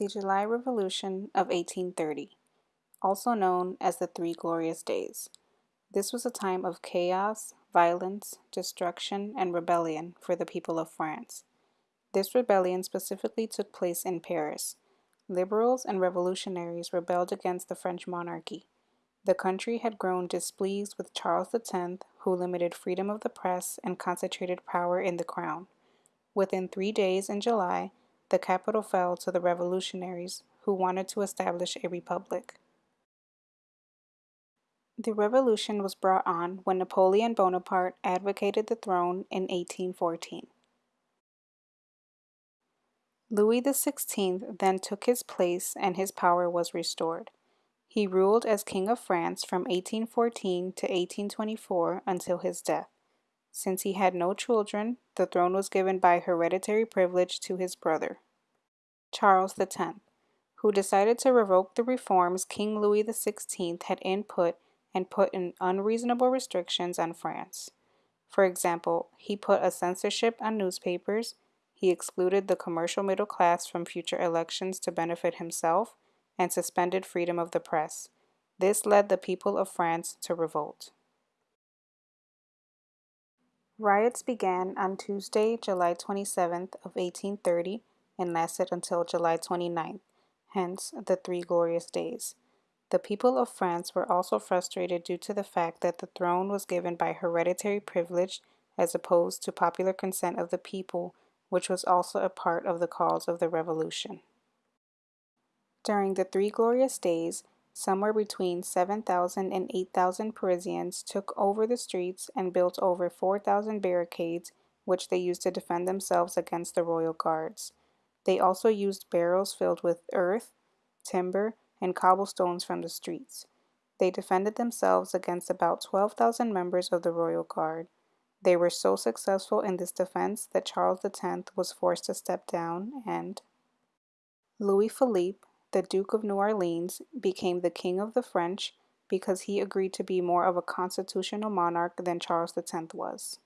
The July Revolution of 1830, also known as the Three Glorious Days. This was a time of chaos, violence, destruction, and rebellion for the people of France. This rebellion specifically took place in Paris. Liberals and revolutionaries rebelled against the French monarchy. The country had grown displeased with Charles X, who limited freedom of the press and concentrated power in the crown. Within three days in July, the capital fell to the revolutionaries who wanted to establish a republic. The revolution was brought on when Napoleon Bonaparte advocated the throne in 1814. Louis XVI then took his place and his power was restored. He ruled as King of France from 1814 to 1824 until his death. Since he had no children, the throne was given by hereditary privilege to his brother, Charles X, who decided to revoke the reforms King Louis XVI had input and put in unreasonable restrictions on France. For example, he put a censorship on newspapers, he excluded the commercial middle class from future elections to benefit himself, and suspended freedom of the press. This led the people of France to revolt. Riots began on Tuesday, July 27th of 1830 and lasted until July 29th, hence the Three Glorious Days. The people of France were also frustrated due to the fact that the throne was given by hereditary privilege as opposed to popular consent of the people, which was also a part of the cause of the revolution. During the Three Glorious Days, Somewhere between 7,000 and 8,000 Parisians took over the streets and built over 4,000 barricades, which they used to defend themselves against the royal guards. They also used barrels filled with earth, timber, and cobblestones from the streets. They defended themselves against about 12,000 members of the royal guard. They were so successful in this defense that Charles X was forced to step down and Louis Philippe, the Duke of New Orleans, became the King of the French because he agreed to be more of a constitutional monarch than Charles X was.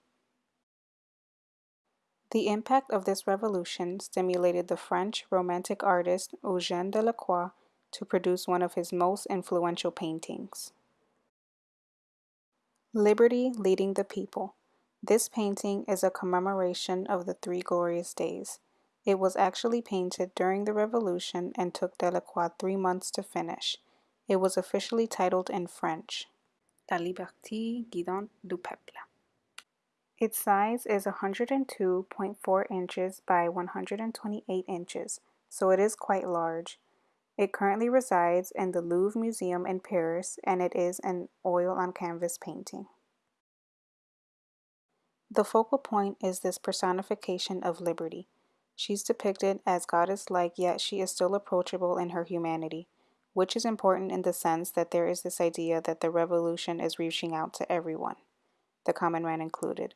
The impact of this revolution stimulated the French Romantic artist Eugène Delacroix to produce one of his most influential paintings. Liberty Leading the People. This painting is a commemoration of the Three Glorious Days. It was actually painted during the Revolution and took Delacroix three months to finish. It was officially titled in French, La Liberté Guidante du Peuple. Its size is 102.4 inches by 128 inches, so it is quite large. It currently resides in the Louvre Museum in Paris and it is an oil on canvas painting. The focal point is this personification of liberty. She's depicted as goddess-like, yet she is still approachable in her humanity, which is important in the sense that there is this idea that the revolution is reaching out to everyone, the common man included.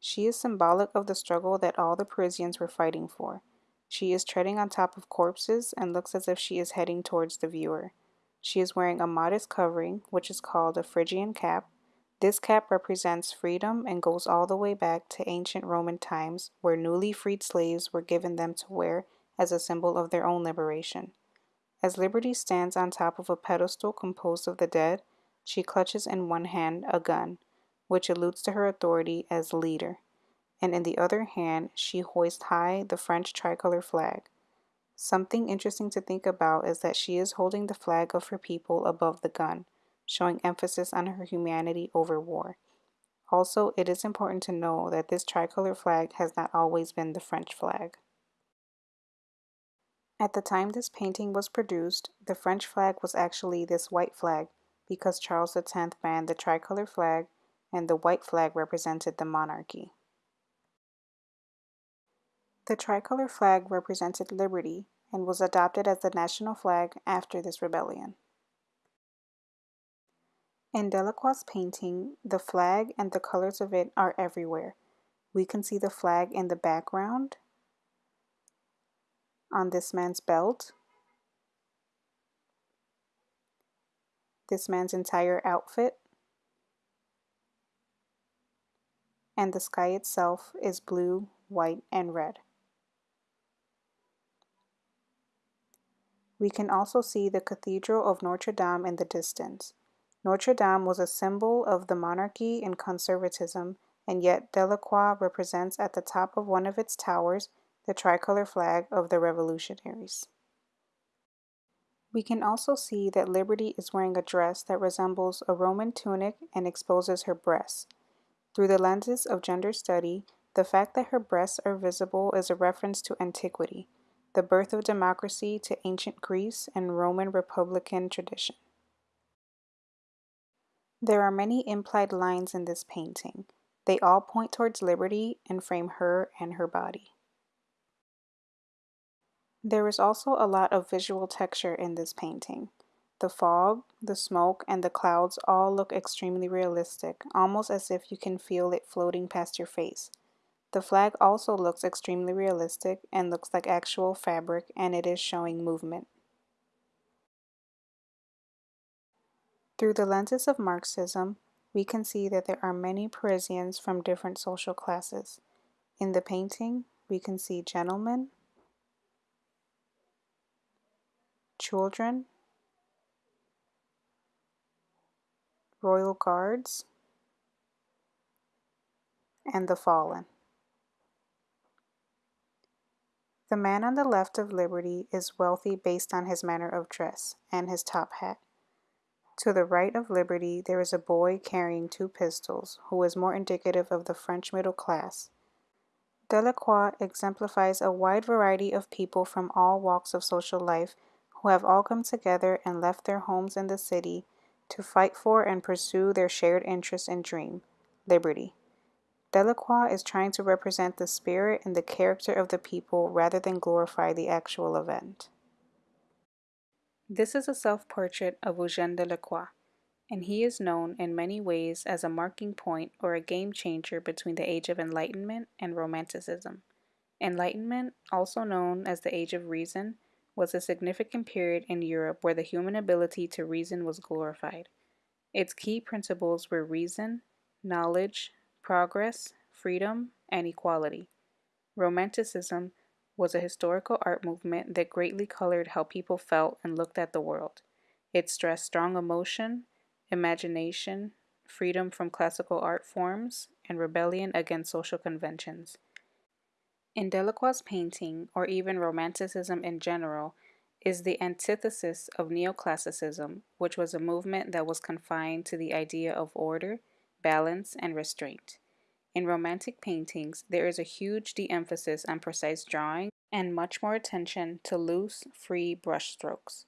She is symbolic of the struggle that all the Parisians were fighting for. She is treading on top of corpses and looks as if she is heading towards the viewer. She is wearing a modest covering, which is called a Phrygian cap, this cap represents freedom and goes all the way back to ancient Roman times where newly freed slaves were given them to wear as a symbol of their own liberation. As Liberty stands on top of a pedestal composed of the dead, she clutches in one hand a gun, which alludes to her authority as leader, and in the other hand she hoists high the French tricolor flag. Something interesting to think about is that she is holding the flag of her people above the gun, showing emphasis on her humanity over war. Also, it is important to know that this tricolor flag has not always been the French flag. At the time this painting was produced, the French flag was actually this white flag because Charles X banned the tricolor flag and the white flag represented the monarchy. The tricolor flag represented liberty and was adopted as the national flag after this rebellion. In Delacroix's painting, the flag and the colors of it are everywhere. We can see the flag in the background, on this man's belt, this man's entire outfit, and the sky itself is blue, white, and red. We can also see the Cathedral of Notre Dame in the distance. Notre Dame was a symbol of the monarchy and conservatism, and yet Delacroix represents at the top of one of its towers the tricolor flag of the revolutionaries. We can also see that Liberty is wearing a dress that resembles a Roman tunic and exposes her breasts. Through the lenses of gender study, the fact that her breasts are visible is a reference to antiquity, the birth of democracy to ancient Greece and Roman republican tradition. There are many implied lines in this painting. They all point towards liberty and frame her and her body. There is also a lot of visual texture in this painting. The fog, the smoke, and the clouds all look extremely realistic, almost as if you can feel it floating past your face. The flag also looks extremely realistic and looks like actual fabric and it is showing movement. Through the lenses of Marxism, we can see that there are many Parisians from different social classes. In the painting, we can see gentlemen, children, royal guards, and the fallen. The man on the left of Liberty is wealthy based on his manner of dress and his top hat. To the right of Liberty, there is a boy carrying two pistols, who is more indicative of the French middle class. Delacroix exemplifies a wide variety of people from all walks of social life who have all come together and left their homes in the city to fight for and pursue their shared interest and dream liberty. Delacroix is trying to represent the spirit and the character of the people rather than glorify the actual event. This is a self portrait of Eugène Delacroix, and he is known in many ways as a marking point or a game changer between the Age of Enlightenment and Romanticism. Enlightenment, also known as the Age of Reason, was a significant period in Europe where the human ability to reason was glorified. Its key principles were reason, knowledge, progress, freedom, and equality. Romanticism was a historical art movement that greatly colored how people felt and looked at the world. It stressed strong emotion, imagination, freedom from classical art forms, and rebellion against social conventions. In Delacroix's painting, or even Romanticism in general, is the antithesis of neoclassicism, which was a movement that was confined to the idea of order, balance, and restraint. In Romantic paintings, there is a huge de emphasis on precise drawing and much more attention to loose, free brushstrokes.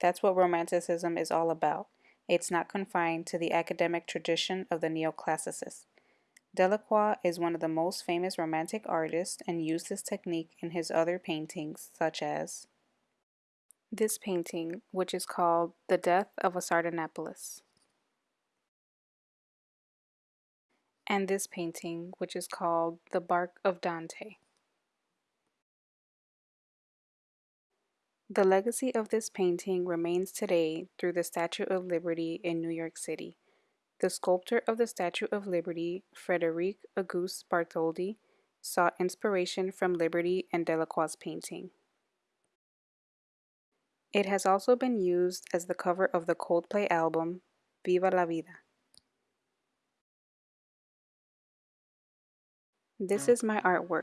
That's what Romanticism is all about. It's not confined to the academic tradition of the neoclassicists. Delacroix is one of the most famous Romantic artists and used this technique in his other paintings, such as this painting, which is called The Death of a Sardanapalus. And this painting, which is called The Bark of Dante. The legacy of this painting remains today through the Statue of Liberty in New York City. The sculptor of the Statue of Liberty, Frederic Auguste Bartholdi, sought inspiration from Liberty and Delacroix's painting. It has also been used as the cover of the Coldplay album Viva la Vida. This is my artwork.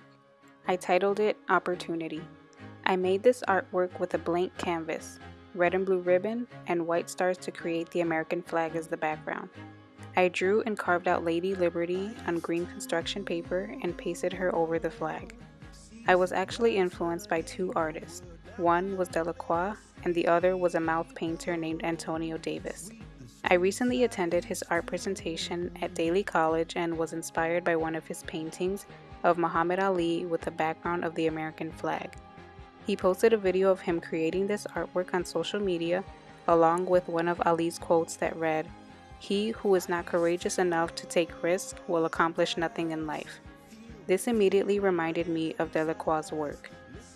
I titled it Opportunity. I made this artwork with a blank canvas, red and blue ribbon, and white stars to create the American flag as the background. I drew and carved out Lady Liberty on green construction paper and pasted her over the flag. I was actually influenced by two artists. One was Delacroix, and the other was a mouth painter named Antonio Davis. I recently attended his art presentation at Daly College and was inspired by one of his paintings of Muhammad Ali with the background of the American flag. He posted a video of him creating this artwork on social media along with one of Ali's quotes that read, He who is not courageous enough to take risks will accomplish nothing in life. This immediately reminded me of Delacroix's work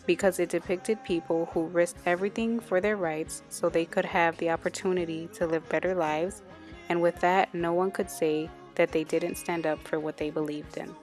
because it depicted people who risked everything for their rights so they could have the opportunity to live better lives, and with that, no one could say that they didn't stand up for what they believed in.